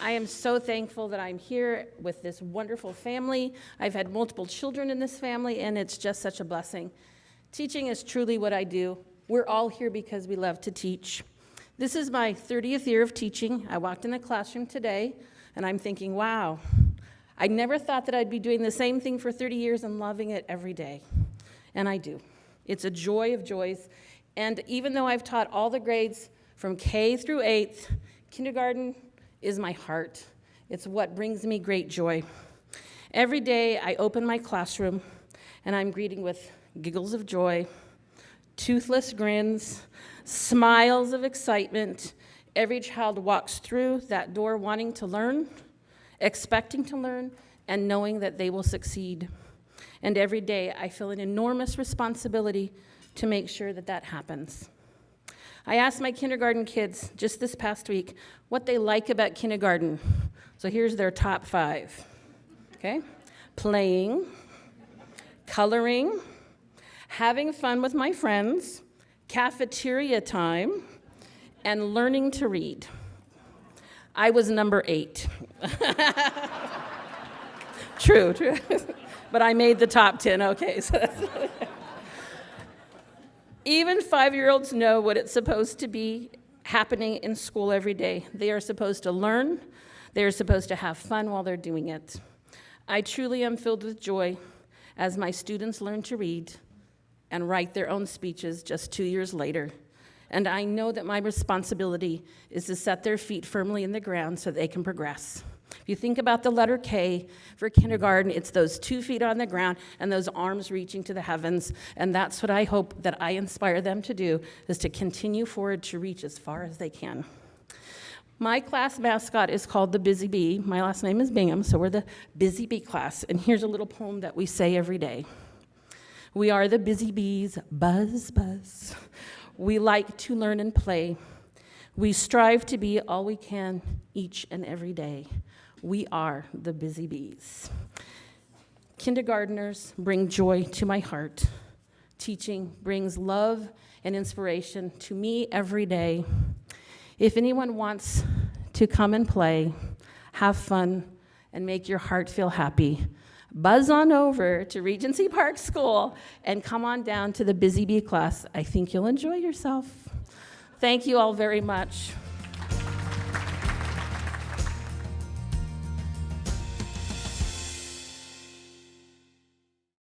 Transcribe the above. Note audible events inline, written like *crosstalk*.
I am so thankful that I'm here with this wonderful family. I've had multiple children in this family, and it's just such a blessing. Teaching is truly what I do. We're all here because we love to teach. This is my 30th year of teaching. I walked in the classroom today, and I'm thinking, wow, I never thought that I'd be doing the same thing for 30 years and loving it every day. And I do. It's a joy of joys. And even though I've taught all the grades from K through 8th, kindergarten, is my heart. It's what brings me great joy. Every day I open my classroom and I'm greeting with giggles of joy, toothless grins, smiles of excitement. Every child walks through that door wanting to learn, expecting to learn, and knowing that they will succeed. And every day I feel an enormous responsibility to make sure that that happens. I asked my kindergarten kids just this past week what they like about kindergarten. So here's their top five. Okay? Playing, coloring, having fun with my friends, cafeteria time, and learning to read. I was number eight. *laughs* true, true. *laughs* but I made the top 10, okay. So *laughs* even five year olds know what it's supposed to be happening in school every day. They are supposed to learn, they are supposed to have fun while they're doing it. I truly am filled with joy as my students learn to read and write their own speeches just two years later. And I know that my responsibility is to set their feet firmly in the ground so they can progress. If you think about the letter K for kindergarten, it's those two feet on the ground and those arms reaching to the heavens. And that's what I hope that I inspire them to do, is to continue forward to reach as far as they can. My class mascot is called the Busy Bee. My last name is Bingham, so we're the Busy Bee class. And here's a little poem that we say every day. We are the busy bees, buzz, buzz. We like to learn and play. We strive to be all we can each and every day. We are the busy bees. Kindergarteners bring joy to my heart. Teaching brings love and inspiration to me every day. If anyone wants to come and play, have fun, and make your heart feel happy, buzz on over to Regency Park School and come on down to the Busy Bee class. I think you'll enjoy yourself. Thank you all very much.